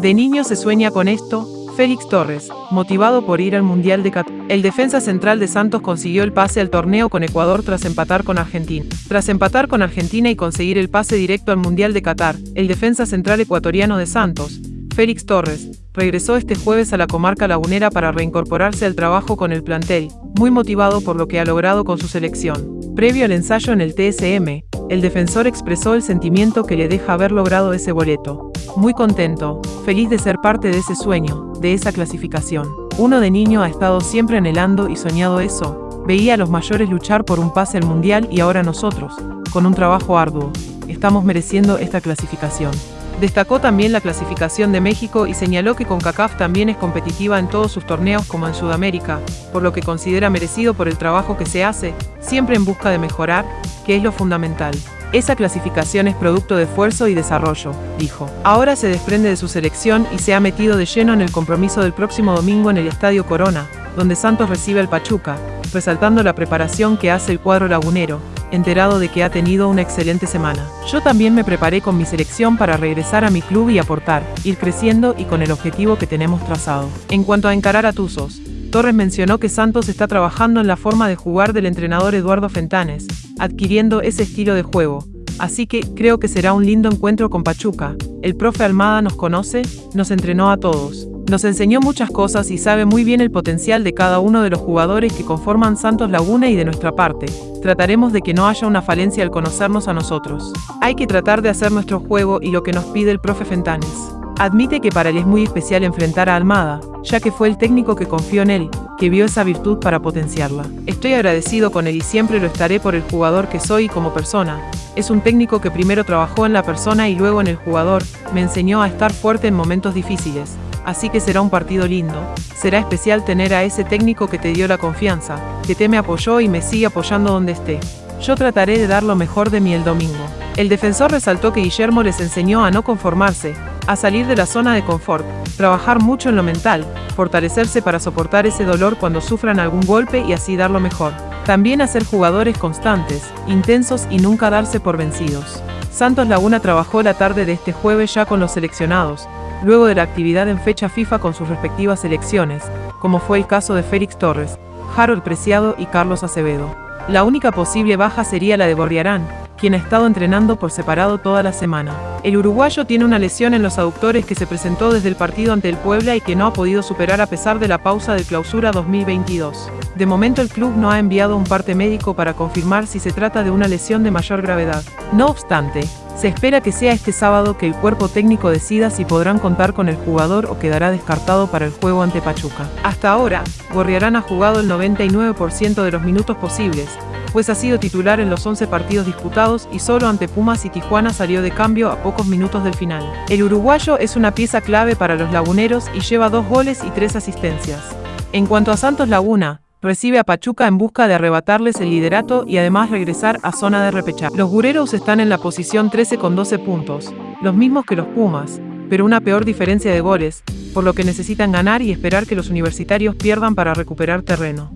De niño se sueña con esto, Félix Torres, motivado por ir al Mundial de Qatar. El defensa central de Santos consiguió el pase al torneo con Ecuador tras empatar con Argentina. Tras empatar con Argentina y conseguir el pase directo al Mundial de Qatar, el defensa central ecuatoriano de Santos, Félix Torres, regresó este jueves a la comarca lagunera para reincorporarse al trabajo con el plantel, muy motivado por lo que ha logrado con su selección. Previo al ensayo en el TSM, el defensor expresó el sentimiento que le deja haber logrado ese boleto. Muy contento, feliz de ser parte de ese sueño, de esa clasificación. Uno de niño ha estado siempre anhelando y soñado eso. Veía a los mayores luchar por un pase al mundial y ahora nosotros, con un trabajo arduo, estamos mereciendo esta clasificación. Destacó también la clasificación de México y señaló que CONCACAF también es competitiva en todos sus torneos como en Sudamérica, por lo que considera merecido por el trabajo que se hace, siempre en busca de mejorar, que es lo fundamental. Esa clasificación es producto de esfuerzo y desarrollo, dijo. Ahora se desprende de su selección y se ha metido de lleno en el compromiso del próximo domingo en el Estadio Corona, donde Santos recibe al Pachuca, resaltando la preparación que hace el cuadro lagunero, enterado de que ha tenido una excelente semana. Yo también me preparé con mi selección para regresar a mi club y aportar, ir creciendo y con el objetivo que tenemos trazado. En cuanto a encarar a Tuzos, Torres mencionó que Santos está trabajando en la forma de jugar del entrenador Eduardo Fentanes, adquiriendo ese estilo de juego, así que creo que será un lindo encuentro con Pachuca. El profe Almada nos conoce, nos entrenó a todos. Nos enseñó muchas cosas y sabe muy bien el potencial de cada uno de los jugadores que conforman Santos Laguna y de nuestra parte. Trataremos de que no haya una falencia al conocernos a nosotros. Hay que tratar de hacer nuestro juego y lo que nos pide el profe Fentanes. Admite que para él es muy especial enfrentar a Almada, ya que fue el técnico que confió en él, que vio esa virtud para potenciarla. Estoy agradecido con él y siempre lo estaré por el jugador que soy como persona. Es un técnico que primero trabajó en la persona y luego en el jugador, me enseñó a estar fuerte en momentos difíciles, así que será un partido lindo. Será especial tener a ese técnico que te dio la confianza, que te me apoyó y me sigue apoyando donde esté. Yo trataré de dar lo mejor de mí el domingo. El defensor resaltó que Guillermo les enseñó a no conformarse, a salir de la zona de confort, trabajar mucho en lo mental, fortalecerse para soportar ese dolor cuando sufran algún golpe y así dar lo mejor. También a ser jugadores constantes, intensos y nunca darse por vencidos. Santos Laguna trabajó la tarde de este jueves ya con los seleccionados, luego de la actividad en fecha FIFA con sus respectivas selecciones, como fue el caso de Félix Torres, Harold Preciado y Carlos Acevedo. La única posible baja sería la de Borriarán, quien ha estado entrenando por separado toda la semana. El uruguayo tiene una lesión en los aductores que se presentó desde el partido ante el Puebla y que no ha podido superar a pesar de la pausa de clausura 2022. De momento el club no ha enviado un parte médico para confirmar si se trata de una lesión de mayor gravedad. No obstante, se espera que sea este sábado que el cuerpo técnico decida si podrán contar con el jugador o quedará descartado para el juego ante Pachuca. Hasta ahora, Gorriarán ha jugado el 99% de los minutos posibles, pues ha sido titular en los 11 partidos disputados y solo ante Pumas y Tijuana salió de cambio a pocos minutos del final. El uruguayo es una pieza clave para los laguneros y lleva dos goles y tres asistencias. En cuanto a Santos Laguna, recibe a Pachuca en busca de arrebatarles el liderato y además regresar a zona de repechar. Los gureros están en la posición 13 con 12 puntos, los mismos que los Pumas, pero una peor diferencia de goles, por lo que necesitan ganar y esperar que los universitarios pierdan para recuperar terreno.